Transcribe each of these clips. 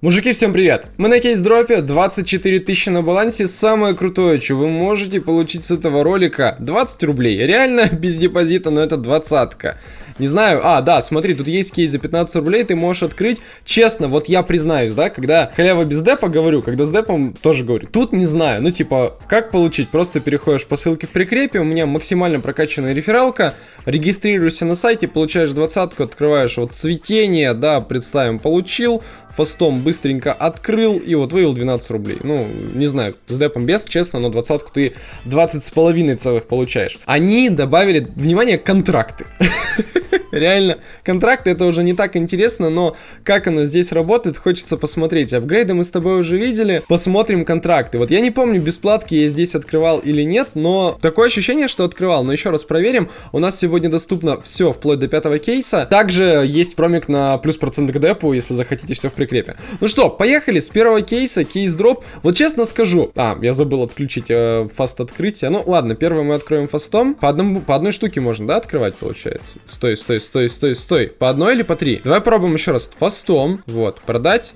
Мужики, всем привет! Мы на кейс-дропе, 24 тысячи на балансе, самое крутое, что вы можете получить с этого ролика, 20 рублей, реально без депозита, но это двадцатка. Не знаю, а, да, смотри, тут есть кейс за 15 рублей, ты можешь открыть. Честно, вот я признаюсь, да, когда халява без депа говорю, когда с депом тоже говорю. Тут не знаю, ну типа, как получить? Просто переходишь по ссылке в прикрепе, у меня максимально прокачанная рефералка, регистрируешься на сайте, получаешь двадцатку, открываешь вот цветение, да, представим, получил, фастом быстренько открыл и вот вывел 12 рублей. Ну, не знаю, с депом без, честно, но двадцатку ты 20 с половиной целых получаешь. Они добавили, внимание, контракты. Реально, контракты это уже не так интересно, но как оно здесь работает, хочется посмотреть. Апгрейды мы с тобой уже видели, посмотрим контракты. Вот я не помню, бесплатки я здесь открывал или нет, но такое ощущение, что открывал. Но еще раз проверим. У нас сегодня доступно все, вплоть до пятого кейса. Также есть промик на плюс процент к депу, если захотите все в прикрепе. Ну что, поехали с первого кейса, кейс дроп. Вот честно скажу, а, я забыл отключить э, фаст открытие. Ну ладно, первый мы откроем фастом. По, одному, по одной штуке можно, да, открывать, получается? Стой, стой, стой, стой, стой. По одной или по три? Давай пробуем еще раз. Фастом. Вот, продать.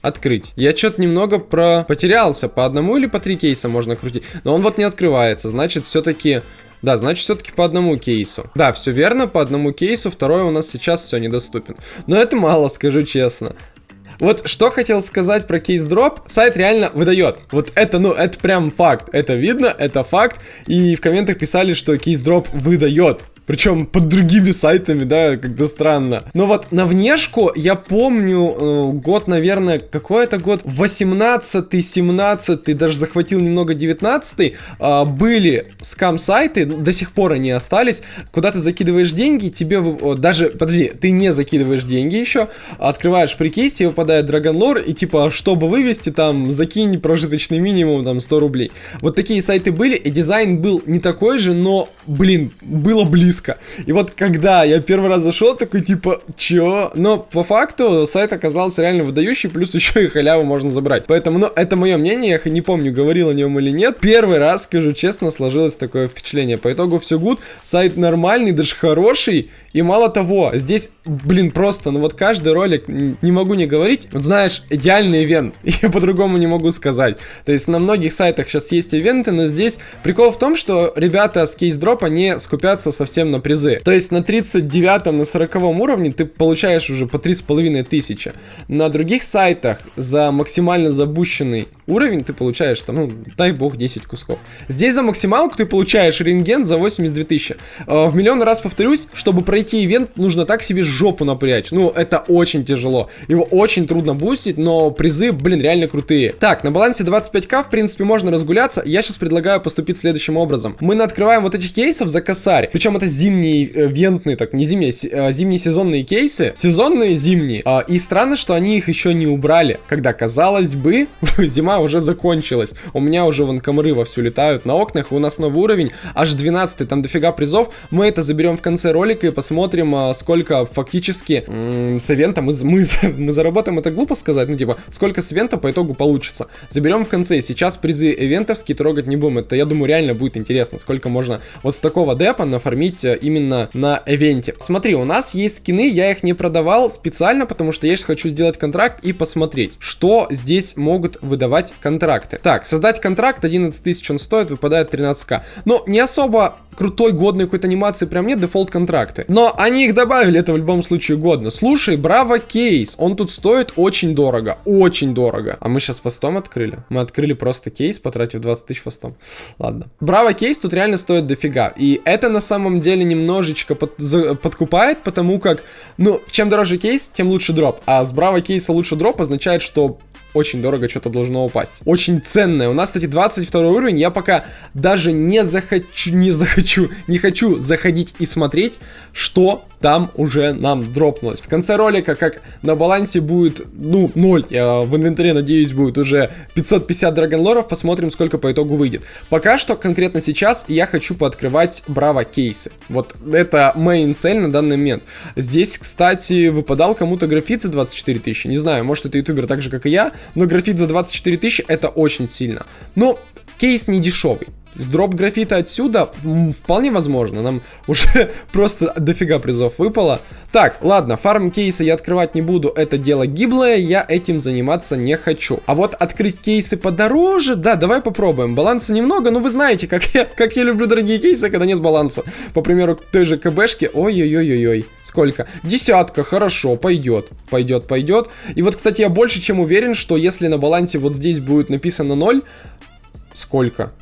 Открыть. Я что-то немного про... потерялся. По одному или по три кейса можно крутить. Но он вот не открывается. Значит, все-таки... Да, значит, все-таки по одному кейсу. Да, все верно, по одному кейсу. Второй у нас сейчас все недоступен. Но это мало, скажу честно. Вот что хотел сказать про кейс дроп. Сайт реально выдает. Вот это, ну, это прям факт. Это видно, это факт. И в комментах писали, что кейс дроп выдает. Причем под другими сайтами, да, как-то странно. Но вот на внешку я помню э, год, наверное, какой это год? 18 17 даже захватил немного 19 э, а, были скам-сайты, до сих пор они остались, куда ты закидываешь деньги, тебе э, даже, подожди, ты не закидываешь деньги еще, открываешь фрикейс, тебе выпадает драгонлор, и типа, чтобы вывести там, закинь прожиточный минимум, там, 100 рублей. Вот такие сайты были, и дизайн был не такой же, но, блин, было близко близко. И вот когда я первый раз зашел, такой типа, чё? Но по факту сайт оказался реально выдающий, плюс еще и халяву можно забрать. Поэтому, ну, это мое мнение, я не помню, говорил о нем или нет. Первый раз, скажу честно, сложилось такое впечатление. По итогу все гуд, сайт нормальный, даже хороший. И мало того, здесь, блин, просто, ну вот каждый ролик, не могу не говорить, вот знаешь, идеальный ивент, я по-другому не могу сказать. То есть на многих сайтах сейчас есть ивенты, но здесь прикол в том, что ребята с кейс-дропа не скупятся совсем на призы. То есть на 39 на 40 уровне ты получаешь уже по 3,5 тысячи. На других сайтах за максимально забущенный уровень ты получаешь там, ну, дай бог, 10 кусков. Здесь за максималку ты получаешь рентген за 82 тысячи. А, в миллион раз повторюсь, чтобы пройти ивент, нужно так себе жопу напрячь. Ну, это очень тяжело. Его очень трудно бустить, но призы, блин, реально крутые. Так, на балансе 25к, в принципе, можно разгуляться. Я сейчас предлагаю поступить следующим образом. Мы открываем вот этих кейсов за косарь. Причем это зимние, э, вентные, так, не зимние, э, зимние сезонные кейсы. Сезонные зимние. Э, и странно, что они их еще не убрали. Когда, казалось бы, зима уже закончилась. У меня уже вон комары вовсю летают на окнах, у нас новый уровень, аж 12 там дофига призов. Мы это заберем в конце ролика и посмотрим, а, сколько фактически с ивента мы, мы, мы заработаем, это глупо сказать, ну типа, сколько с ивента по итогу получится. Заберем в конце, сейчас призы ивентовские трогать не будем, это, я думаю, реально будет интересно, сколько можно вот с такого депа нафармить э, именно на ивенте. Смотри, у нас есть скины, я их не продавал специально, потому что я сейчас хочу сделать контракт и посмотреть, что здесь могут выдавать создать контракты. Так, создать контракт 11 тысяч он стоит, выпадает 13к. Но не особо крутой, годной какой-то анимации прям нет, дефолт контракты. Но они их добавили, это в любом случае годно. Слушай, браво кейс, он тут стоит очень дорого, очень дорого. А мы сейчас fast ом открыли? Мы открыли просто кейс, потратив 20 тысяч fast ом. Ладно. Браво кейс тут реально стоит дофига. И это на самом деле немножечко под, за, подкупает, потому как, ну, чем дороже кейс, тем лучше дроп. А с браво кейса лучше дроп означает, что очень дорого что-то должно упасть. Очень ценное. У нас, кстати, 22 уровень. Я пока даже не захочу, не захочу, не хочу заходить и смотреть, что там уже нам дропнулось. В конце ролика, как на балансе будет, ну, 0, я в инвентаре, надеюсь, будет уже 550 драгонлоров, посмотрим, сколько по итогу выйдет. Пока что, конкретно сейчас, я хочу пооткрывать браво кейсы. Вот это мейн цель на данный момент. Здесь, кстати, выпадал кому-то графит за 24 тысячи. Не знаю, может это ютубер так же, как и я, но графит за 24 тысячи это очень сильно. Но кейс не дешевый. С дроп графита отсюда вполне возможно. Нам уже просто дофига призов выпало. Так, ладно, фарм кейсы я открывать не буду. Это дело гиблое, я этим заниматься не хочу. А вот открыть кейсы подороже, да, давай попробуем. Баланса немного, но вы знаете, как я, как я люблю дорогие кейсы, когда нет баланса. По примеру, той же КБшки. Ой-ой-ой-ой-ой. Сколько? Десятка, хорошо, пойдет. Пойдет, пойдет. И вот, кстати, я больше чем уверен, что если на балансе вот здесь будет написано 0, сколько?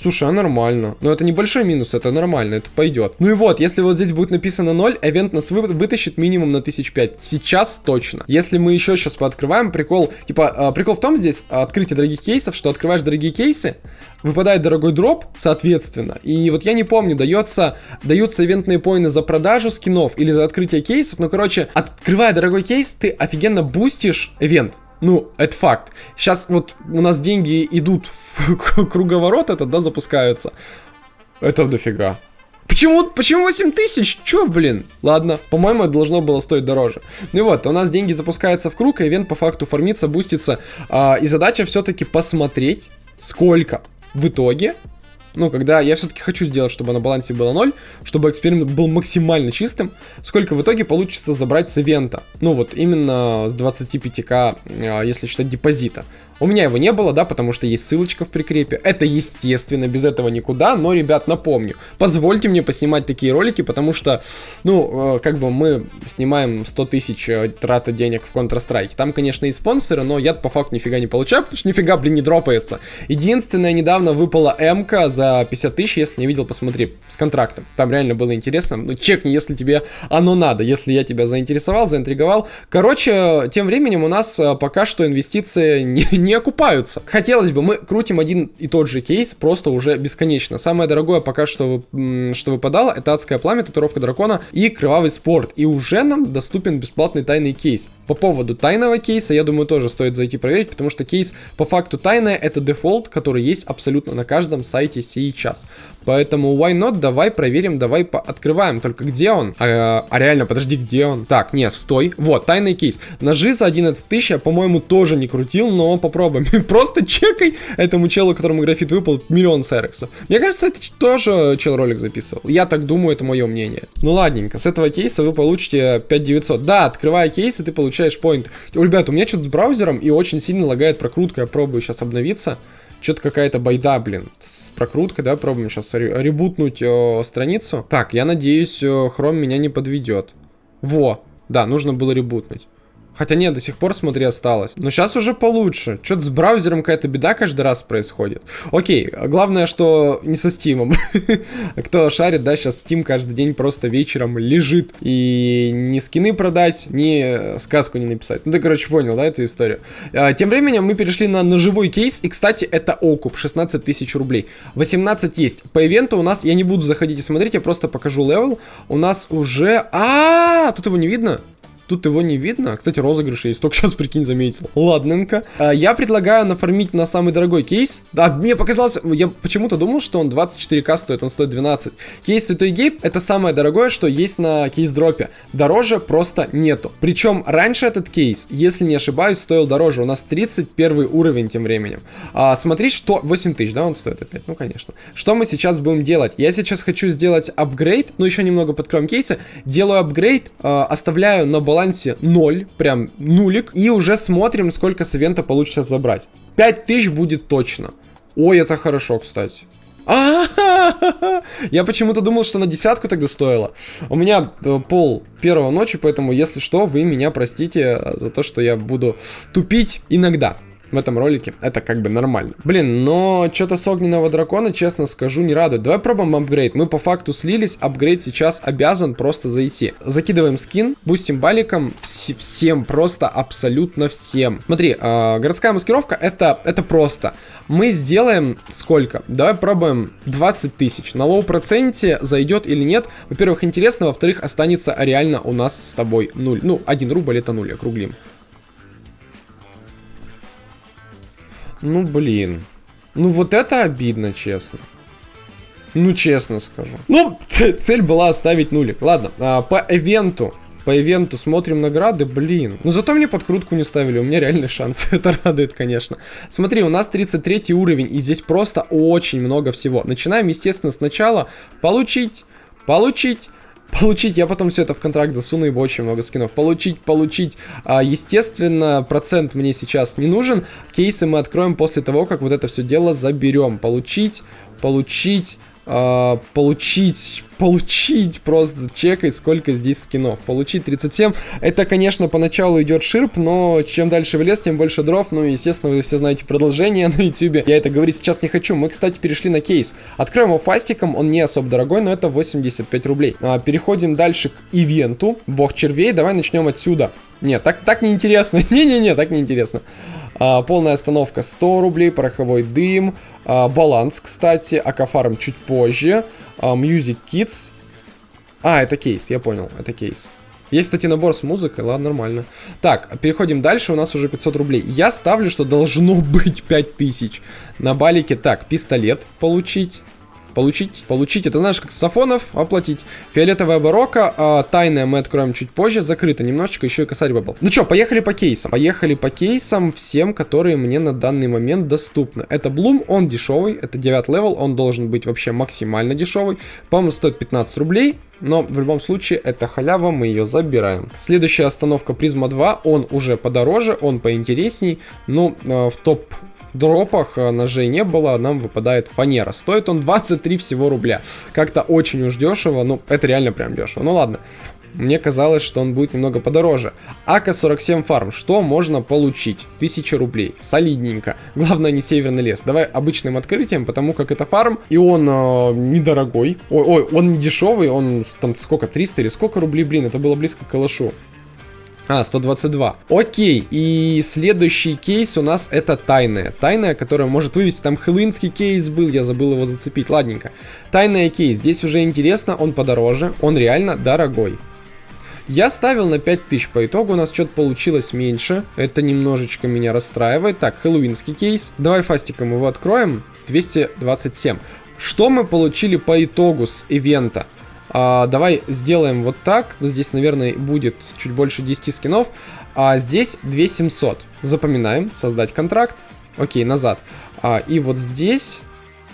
Слушай, а нормально. Но это небольшой минус, это нормально, это пойдет. Ну и вот, если вот здесь будет написано 0, эвент нас вы, вытащит минимум на 1005. Сейчас точно. Если мы еще сейчас пооткрываем, прикол, типа, э, прикол в том здесь, открытие дорогих кейсов, что открываешь дорогие кейсы, выпадает дорогой дроп, соответственно. И вот я не помню, дается, даются ивентные поины за продажу скинов или за открытие кейсов. Ну, короче, открывая дорогой кейс, ты офигенно бустишь ивент. Ну, это факт. Сейчас вот у нас деньги идут в круговорот этот, да, запускаются. Это дофига. Почему, почему 8 тысяч? Чё, блин? Ладно, по-моему, это должно было стоить дороже. Ну и вот, у нас деньги запускаются в круг, и ивент по факту формится, бустится. А, и задача все-таки посмотреть, сколько в итоге ну, когда я все-таки хочу сделать, чтобы на балансе было 0, чтобы эксперимент был максимально чистым, сколько в итоге получится забрать с ивента. Ну, вот именно с 25к, а, если считать депозита. У меня его не было, да, потому что есть ссылочка в прикрепе. Это естественно, без этого никуда, но, ребят, напомню, позвольте мне поснимать такие ролики, потому что, ну, э, как бы мы снимаем 100 тысяч э, трата денег в Counter-Strike. Там, конечно, и спонсоры, но я по факту нифига не получаю, потому что нифига, блин, не дропается. Единственное, недавно выпала МК за 50 тысяч, если не видел, посмотри, с контрактом. Там реально было интересно. Ну, чекни, если тебе оно надо, если я тебя заинтересовал, заинтриговал. Короче, тем временем у нас э, пока что инвестиции не не окупаются. Хотелось бы, мы крутим один и тот же кейс просто уже бесконечно. Самое дорогое пока что, что выпадало, это адское пламя, татуировка дракона и кровавый спорт. И уже нам доступен бесплатный тайный кейс. По поводу тайного кейса, я думаю, тоже стоит зайти проверить, потому что кейс по факту тайная это дефолт, который есть абсолютно на каждом сайте сейчас. Поэтому why not, давай проверим, давай открываем. Только где он? А, а реально, подожди, где он? Так, нет, стой. Вот, тайный кейс. Ножи за 11 тысяч я, по-моему, тоже не крутил, но попробуем попробуем. Просто чекай этому челу, которому графит выпал, миллион серексов. Мне кажется, это тоже чел ролик записывал. Я так думаю, это мое мнение. Ну ладненько, с этого кейса вы получите 5900. Да, открывая кейсы, ты получаешь поинт. Ребят, у меня что-то с браузером и очень сильно лагает прокрутка. Я пробую сейчас обновиться. Что-то какая-то байда, блин, с прокруткой, да, пробуем сейчас ребутнуть о, страницу. Так, я надеюсь, Chrome меня не подведет. Во, да, нужно было ребутнуть. Хотя нет, до сих пор, смотри, осталось. Но сейчас уже получше. Что-то с браузером какая-то беда каждый раз происходит. Окей, главное, что не со Steam. Кто шарит, да, сейчас Steam каждый день просто вечером лежит. И ни скины продать, ни сказку не написать. Ну ты, короче, понял, да, эту историю. А, тем временем мы перешли на ножевой кейс. И, кстати, это окуп, 16 тысяч рублей. 18 есть. По ивенту у нас, я не буду заходить и смотреть, я просто покажу level. У нас уже... -а тут его не видно? Тут его не видно. Кстати, розыгрыш есть. Только сейчас, прикинь, заметил. Ладненько. А, я предлагаю нафармить на самый дорогой кейс. Да, мне показалось... Я почему-то думал, что он 24к стоит. Он стоит 12. Кейс Святой Гейб это самое дорогое, что есть на кейс-дропе. Дороже просто нету. Причем раньше этот кейс, если не ошибаюсь, стоил дороже. У нас 31 уровень тем временем. А, смотри, что... 8 тысяч, да, он стоит опять? Ну, конечно. Что мы сейчас будем делать? Я сейчас хочу сделать апгрейд. Ну, еще немного подкроем кейсы. Делаю апгрейд, э, оставляю на баланс балансе 0, прям нулик. И уже смотрим, сколько с ивента получится забрать. 5000 будет точно. Ой, это хорошо, кстати. Я почему-то думал, что на десятку тогда стоило. У меня э, пол первого ночи, поэтому, если что, вы меня простите за то, что я буду тупить иногда. В этом ролике. Это как бы нормально. Блин, но что-то с огненного дракона, честно скажу, не радует. Давай пробуем апгрейд. Мы по факту слились, апгрейд сейчас обязан просто зайти. Закидываем скин, бустим баликом вс всем, просто абсолютно всем. Смотри, э, городская маскировка это, это просто. Мы сделаем сколько? Давай пробуем 20 тысяч. На low проценте зайдет или нет. Во-первых, интересно, во-вторых, останется реально у нас с тобой 0. Ну, 1 рубль это 0, округлим. Ну, блин. Ну, вот это обидно, честно. Ну, честно скажу. Ну, цель была оставить нулик. Ладно, а, по ивенту. По ивенту смотрим награды, блин. Ну, зато мне подкрутку не ставили, у меня реальный шанс. это радует, конечно. Смотри, у нас 33 уровень, и здесь просто очень много всего. Начинаем, естественно, сначала получить, получить Получить, я потом все это в контракт засуну, ибо очень много скинов. Получить, получить. А, естественно, процент мне сейчас не нужен. Кейсы мы откроем после того, как вот это все дело заберем. Получить, получить, а, получить, получить просто чекай, сколько здесь скинов. Получить 37. Это, конечно, поначалу идет ширп, но чем дальше в лес, тем больше дров. Ну, естественно, вы все знаете продолжение на ютубе. Я это говорить сейчас не хочу. Мы, кстати, перешли на кейс. Откроем его фастиком, он не особо дорогой, но это 85 рублей. А, переходим дальше к ивенту. Бог червей, давай начнем отсюда. Нет, так, так неинтересно. Не-не-не, так неинтересно. А, полная остановка 100 рублей, пороховой дым, а, баланс, кстати, акафарм чуть позже, а, Music Kids. А, это кейс, я понял, это кейс. Есть, кстати, набор с музыкой, ладно, нормально. Так, переходим дальше, у нас уже 500 рублей. Я ставлю, что должно быть 5000. На балике, так, пистолет получить. Получить, получить, это знаешь, как сафонов, оплатить. Фиолетовая барокко, а, тайная мы откроем чуть позже, закрыто немножечко, еще и косарь выпал. Ну что, поехали по кейсам. Поехали по кейсам всем, которые мне на данный момент доступны. Это Блум, он дешевый, это 9 level, он должен быть вообще максимально дешевый. По-моему, стоит 15 рублей. Но в любом случае это халява, мы ее забираем. Следующая остановка Призма 2, он уже подороже, он поинтересней. Ну, э, в топ дропах э, ножей не было, нам выпадает фанера. Стоит он 23 всего рубля. Как-то очень уж дешево, ну, это реально прям дешево. Ну ладно, мне казалось, что он будет немного подороже. АК-47 фарм. Что можно получить? 1000 рублей. Солидненько. Главное не северный лес. Давай обычным открытием, потому как это фарм. И он э, недорогой. Ой, ой, он не дешевый. Он там сколько? 300 или сколько рублей? Блин, это было близко к калашу. А, 122. Окей, и следующий кейс у нас это тайная. Тайная, которая может вывести, там хэллоуинский кейс был, я забыл его зацепить, ладненько. Тайная кейс, здесь уже интересно, он подороже, он реально дорогой. Я ставил на 5000, по итогу у нас что-то получилось меньше, это немножечко меня расстраивает. Так, хэллоуинский кейс, давай фастиком его откроем, 227. Что мы получили по итогу с ивента? А, давай сделаем вот так. Здесь, наверное, будет чуть больше 10 скинов. А здесь 2700. Запоминаем. Создать контракт. Окей, назад. А, и вот здесь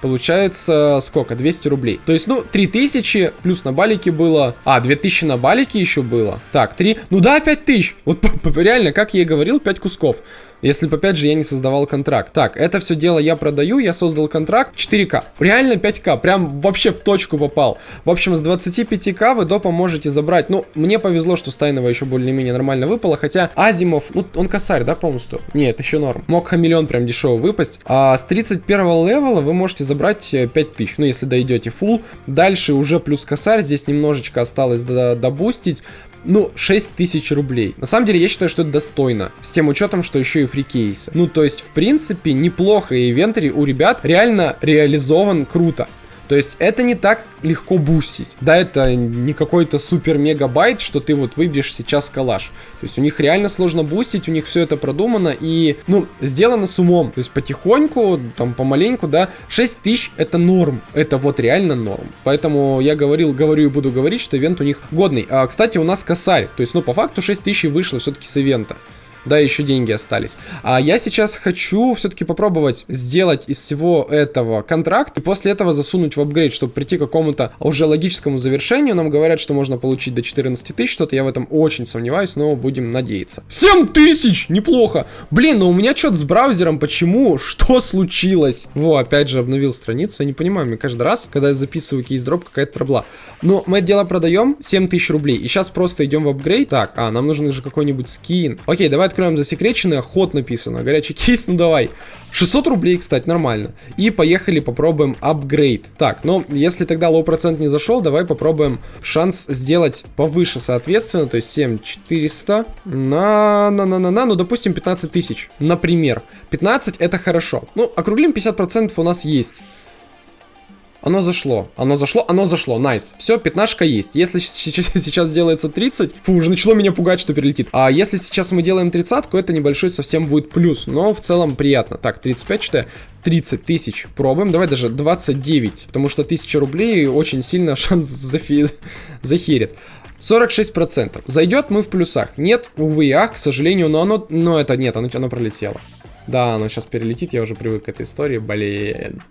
получается сколько? 200 рублей. То есть, ну, 3000 плюс на балике было. А, 2000 на балике еще было. Так, 3. Ну да, 5000. Вот реально, как я и говорил, 5 кусков. Если бы, опять же, я не создавал контракт. Так, это все дело я продаю, я создал контракт 4К. Реально 5К, прям вообще в точку попал. В общем, с 25К вы допа можете забрать. Ну, мне повезло, что Стайнова еще более-менее нормально выпало, хотя Азимов, ну, он косарь, да, полностью? Нет, еще норм. Мог хамелеон прям дешево выпасть. А с 31 level а вы можете забрать 5000, ну, если дойдете full. Дальше уже плюс косарь, здесь немножечко осталось добустить ну, 6 тысяч рублей. На самом деле, я считаю, что это достойно. С тем учетом, что еще и free кейсы. Ну, то есть, в принципе, неплохо. И инвентарь у ребят реально реализован круто. То есть это не так легко бустить. Да, это не какой-то супер мега bait, что ты вот выбьешь сейчас калаш. То есть у них реально сложно бустить, у них все это продумано и, ну, сделано с умом. То есть потихоньку, там, помаленьку, да, 6 тысяч это норм. Это вот реально норм. Поэтому я говорил, говорю и буду говорить, что ивент у них годный. А, кстати, у нас косарь. То есть, ну, по факту 6 тысяч вышло все-таки с ивента да, еще деньги остались. А я сейчас хочу все-таки попробовать сделать из всего этого контракт, и после этого засунуть в апгрейд, чтобы прийти к какому-то уже логическому завершению. Нам говорят, что можно получить до 14 тысяч, что-то я в этом очень сомневаюсь, но будем надеяться. 7 тысяч! Неплохо! Блин, но у меня что-то с браузером, почему? Что случилось? Во, опять же обновил страницу, я не понимаю, мне каждый раз, когда я записываю кейс-дроп, какая-то трабла. Но мы это дело продаем 7 тысяч рублей, и сейчас просто идем в апгрейд. Так, а, нам нужен же какой-нибудь скин. Окей, давай откроем засекреченное, ход написано, горячий кейс, ну давай. 600 рублей, кстати, нормально. И поехали попробуем апгрейд. Так, ну, если тогда low процент не зашел, давай попробуем шанс сделать повыше, соответственно, то есть 7400 на, на, на, на, на, ну, допустим, 15 тысяч, например. 15 это хорошо. Ну, округлим 50% у нас есть. Оно зашло, оно зашло, оно зашло, nice. Все, пятнашка есть. Если сейчас, делается 30, фу, уже начало меня пугать, что перелетит. А если сейчас мы делаем тридцатку, это небольшой совсем будет плюс. Но в целом приятно. Так, 35 что 30 тысяч. Пробуем. Давай даже 29. Потому что 1000 рублей очень сильно шанс зафи... захерит. 46%. Зайдет мы в плюсах. Нет, увы, ах, к сожалению, но оно... Но это нет, оно, оно пролетело. Да, оно сейчас перелетит, я уже привык к этой истории, блин.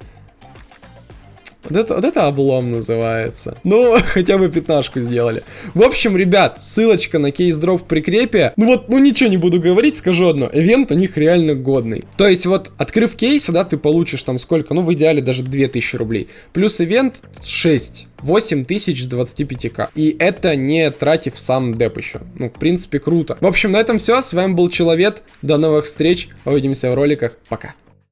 Вот это, вот это облом называется. Ну, хотя бы пятнашку сделали. В общем, ребят, ссылочка на кейс-дроп в прикрепе. Ну вот, ну ничего не буду говорить, скажу одно. Ивент у них реально годный. То есть вот, открыв кейс, да, ты получишь там сколько? Ну, в идеале даже 2000 рублей. Плюс ивент 6. 8000 с 25к. И это не тратив сам деп еще. Ну, в принципе, круто. В общем, на этом все. С вами был Человек. До новых встреч. Увидимся в роликах. Пока.